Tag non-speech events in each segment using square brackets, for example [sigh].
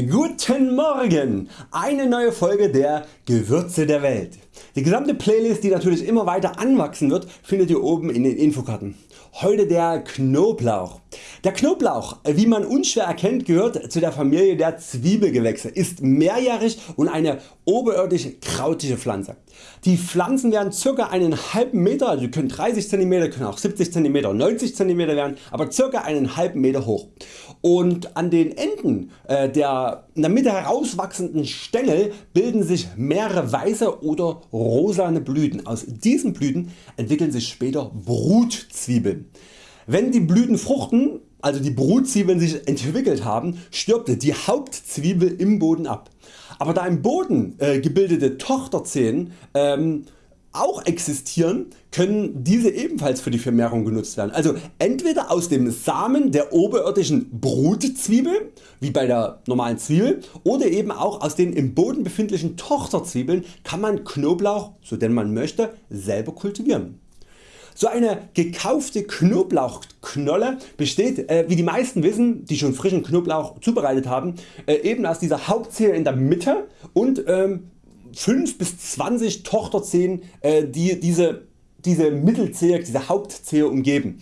Guten Morgen! Eine neue Folge der Gewürze der Welt. Die gesamte Playlist die natürlich immer weiter anwachsen wird findet ihr oben in den Infokarten. Heute der Knoblauch. Der Knoblauch wie man unschwer erkennt gehört zu der Familie der Zwiebelgewächse, ist mehrjährig und eine oberirdisch krautige Pflanze. Die Pflanzen werden ca. einen halben Meter, also können 30 cm, können auch 70 cm, 90 cm werden, aber ca. einen halben Meter hoch. Und an den Enden äh, der in der Mitte herauswachsenden Stängel bilden sich mehrere weiße oder rosane Blüten. Aus diesen Blüten entwickeln sich später Brutzwiebeln. Wenn die Blüten fruchten, also die Brutzwiebeln sich entwickelt haben, stirbt die Hauptzwiebel im Boden ab. Aber da im Boden äh, gebildete Tochterzehen ähm, auch existieren, können diese ebenfalls für die Vermehrung genutzt werden. Also entweder aus dem Samen der oberirdischen Brutzwiebel, wie bei der normalen Zwiebel, oder eben auch aus den im Boden befindlichen Tochterzwiebeln kann man Knoblauch, so denn man möchte, selber kultivieren. So eine gekaufte Knoblauchknolle besteht äh, wie die meisten wissen die schon frischen Knoblauch zubereitet haben äh, eben aus dieser Hauptzehe in der Mitte und ähm, 5 bis 20 Tochterzehen äh, die diese, diese Mittelzehe, diese Hauptzehe umgeben.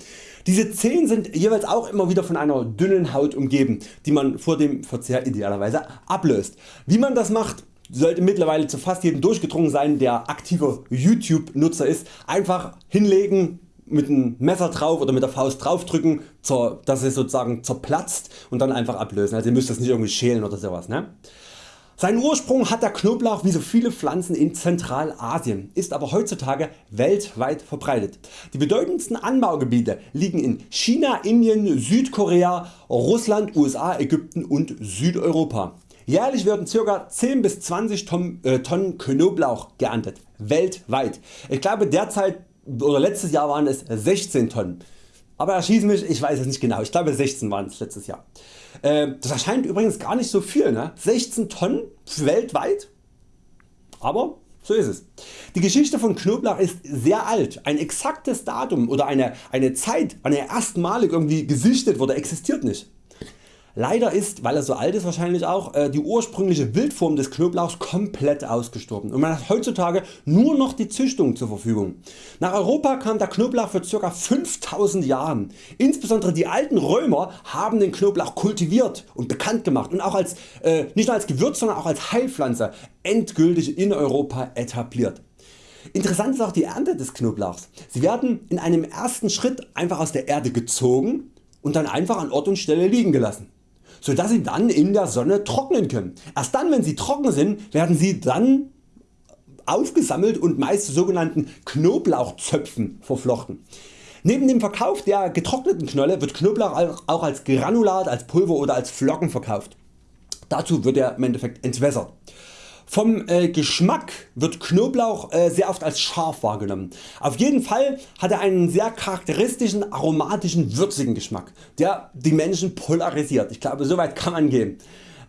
Diese Zehen sind jeweils auch immer wieder von einer dünnen Haut umgeben, die man vor dem Verzehr idealerweise ablöst. Wie man das macht sollte mittlerweile zu fast jedem durchgedrungen sein der aktiver YouTube Nutzer ist. Einfach hinlegen, mit dem Messer drauf oder mit der Faust drauf drücken, dass es sozusagen zerplatzt und dann einfach ablösen. Also ihr müsst das nicht irgendwie schälen oder sowas. Ne? Seinen Ursprung hat der Knoblauch wie so viele Pflanzen in Zentralasien, ist aber heutzutage weltweit verbreitet. Die bedeutendsten Anbaugebiete liegen in China, Indien, Südkorea, Russland, USA, Ägypten und Südeuropa. Jährlich werden ca. 10 bis 20 Tonnen, äh, Tonnen Knoblauch geerntet, weltweit. Ich glaube derzeit oder letztes Jahr waren es 16 Tonnen. Aber erschieß mich, ich weiß es nicht genau, ich glaube 16 waren es letztes Jahr. Äh, das erscheint übrigens gar nicht so viel, ne? 16 Tonnen weltweit, aber so ist es. Die Geschichte von Knoblauch ist sehr alt. Ein exaktes Datum oder eine, eine Zeit wann er erstmalig irgendwie gesichtet wurde existiert nicht. Leider ist, weil er so alt ist wahrscheinlich auch, äh, die ursprüngliche Wildform des Knoblauchs komplett ausgestorben und man hat heutzutage nur noch die Züchtung zur Verfügung. Nach Europa kam der Knoblauch für ca. 5000 Jahren. Insbesondere die alten Römer haben den Knoblauch kultiviert und bekannt gemacht und auch als, äh, nicht nur als Gewürz, sondern auch als Heilpflanze endgültig in Europa etabliert. Interessant ist auch die Ernte des Knoblauchs. Sie werden in einem ersten Schritt einfach aus der Erde gezogen und dann einfach an Ort und Stelle liegen gelassen so dass sie dann in der Sonne trocknen können. Erst dann wenn sie trocken sind werden sie dann aufgesammelt und meist zu sogenannten Knoblauchzöpfen verflochten. Neben dem Verkauf der getrockneten Knolle wird Knoblauch auch als Granulat, als Pulver oder als Flocken verkauft. Dazu wird er im Endeffekt entwässert. Vom äh, Geschmack wird Knoblauch äh, sehr oft als scharf wahrgenommen. Auf jeden Fall hat er einen sehr charakteristischen aromatischen würzigen Geschmack der die Menschen polarisiert. Ich glaube soweit kann man gehen.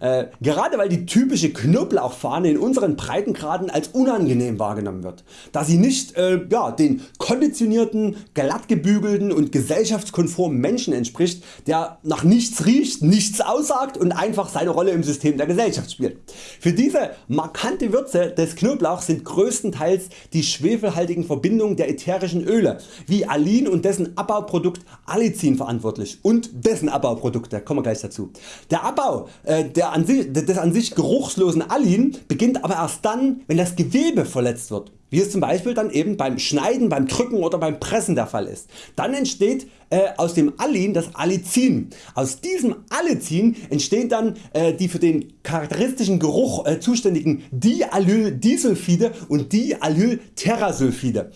Äh, gerade weil die typische Knoblauchfahne in unseren Breitengraden als unangenehm wahrgenommen wird, da sie nicht äh, ja, den konditionierten, glattgebügelten und gesellschaftskonformen Menschen entspricht, der nach nichts riecht, nichts aussagt und einfach seine Rolle im System der Gesellschaft spielt. Für diese markante Würze des Knoblauchs sind größtenteils die schwefelhaltigen Verbindungen der ätherischen Öle wie Alin und dessen Abbauprodukt Allicin verantwortlich und dessen Abbauprodukte, kommen wir gleich dazu. Der Abbau äh, der an sich, des an sich geruchslosen Alin beginnt aber erst dann wenn das Gewebe verletzt wird, wie es zum Beispiel dann eben beim Schneiden, beim Drücken oder beim Pressen der Fall ist. Dann entsteht äh, aus dem Alin das Allicin. Aus diesem Allicin entstehen dann äh, die für den charakteristischen Geruch äh, zuständigen Dialyldisulfide und Dialylterrasulfide.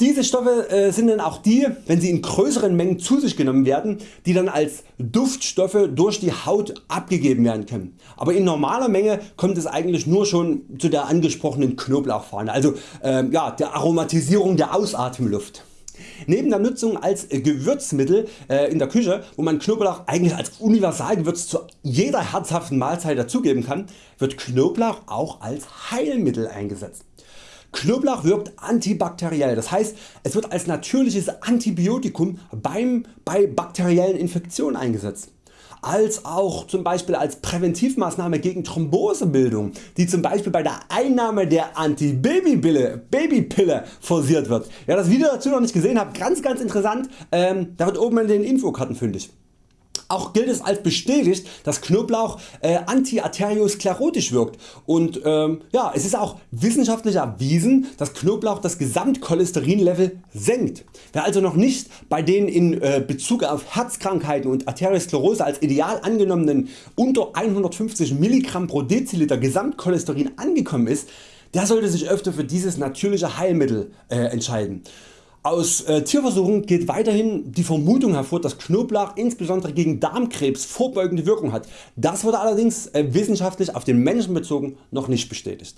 Diese Stoffe äh, sind dann auch die, wenn sie in größeren Mengen zu sich genommen werden, die dann als Duftstoffe durch die Haut abgegeben werden können. Aber in normaler Menge kommt es eigentlich nur schon zu der angesprochenen Knoblauchfahne, also äh, ja, der Aromatisierung der Ausatemluft. Neben der Nutzung als Gewürzmittel äh, in der Küche, wo man Knoblauch eigentlich als Universalgewürz zu jeder herzhaften Mahlzeit dazugeben kann, wird Knoblauch auch als Heilmittel eingesetzt. Knoblauch wirkt antibakteriell, das heißt es wird als natürliches Antibiotikum beim, bei bakteriellen Infektionen eingesetzt. als auch zum Beispiel als Präventivmaßnahme gegen Thrombosebildung, die zum Beispiel bei der Einnahme der Antibabypille Babypille forciert wird. Wer das Video dazu noch nicht gesehen habt, ganz ganz interessant, ähm, da wird oben in den Infokarten fündig. Auch gilt es als bestätigt, dass Knoblauch äh, antiarteriosklerotisch wirkt und ähm, ja, es ist auch wissenschaftlich erwiesen, dass Knoblauch das Gesamtcholesterinlevel senkt. Wer also noch nicht bei den in äh, Bezug auf Herzkrankheiten und Arteriosklerose als ideal angenommenen unter 150 mg pro Deziliter Gesamtcholesterin angekommen ist, der sollte sich öfter für dieses natürliche Heilmittel äh, entscheiden. Aus äh, Tierversuchen geht weiterhin die Vermutung hervor, dass Knoblauch insbesondere gegen Darmkrebs vorbeugende Wirkung hat. Das wurde allerdings äh, wissenschaftlich auf den Menschen bezogen noch nicht bestätigt.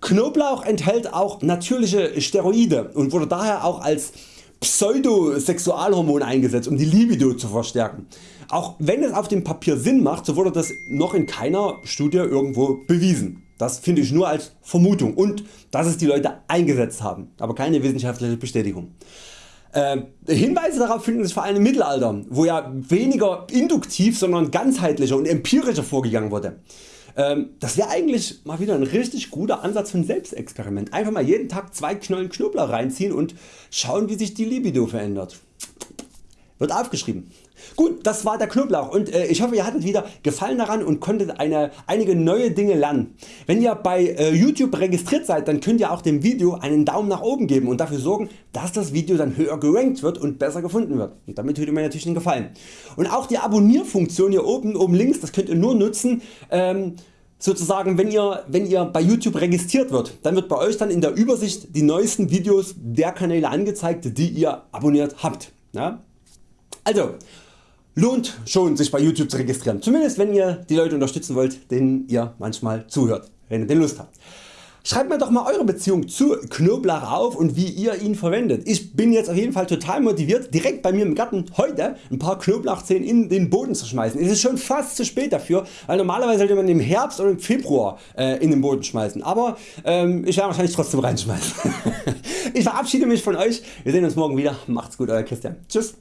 Knoblauch enthält auch natürliche Steroide und wurde daher auch als Pseudosexualhormon eingesetzt um die Libido zu verstärken. Auch wenn es auf dem Papier Sinn macht, so wurde das noch in keiner Studie irgendwo bewiesen. Das finde ich nur als Vermutung und dass es die Leute eingesetzt haben, aber keine wissenschaftliche Bestätigung. Äh, Hinweise darauf finden sich vor allem im Mittelalter, wo ja weniger induktiv, sondern ganzheitlicher und empirischer vorgegangen wurde. Ähm, das wäre eigentlich mal wieder ein richtig guter Ansatz für ein Selbstexperiment. Einfach mal jeden Tag zwei Knollen Knoblauch reinziehen und schauen wie sich die Libido verändert. Wird aufgeschrieben. Gut, das war der Knoblauch und äh, ich hoffe ihr hattet wieder Gefallen daran und konntet eine, einige neue Dinge lernen. Wenn ihr bei äh, YouTube registriert seid, dann könnt ihr auch dem Video einen Daumen nach oben geben und dafür sorgen, dass das Video dann höher gerankt wird und besser gefunden wird. Und damit tut mir natürlich einen Gefallen. Und auch die Abonnierfunktion hier oben, oben links, das könnt ihr nur nutzen, ähm, sozusagen wenn ihr, wenn ihr bei YouTube registriert wird, dann wird bei Euch dann in der Übersicht die neuesten Videos der Kanäle angezeigt die ihr abonniert habt. Ja? Also lohnt schon sich bei YouTube zu registrieren, zumindest wenn ihr die Leute unterstützen wollt denen ihr manchmal zuhört, wenn ihr den Lust habt. Schreibt mir doch mal Eure Beziehung zu Knoblauch auf und wie ihr ihn verwendet. Ich bin jetzt auf jeden Fall total motiviert direkt bei mir im Garten heute ein paar Knoblauchzehen in den Boden zu schmeißen. Es ist schon fast zu spät dafür, weil normalerweise sollte man im Herbst oder im Februar äh, in den Boden schmeißen. Aber ähm, ich werde wahrscheinlich trotzdem reinschmeißen. [laughs] ich verabschiede mich von Euch. Wir sehen uns morgen wieder. Macht's gut Euer Christian. Tschüss.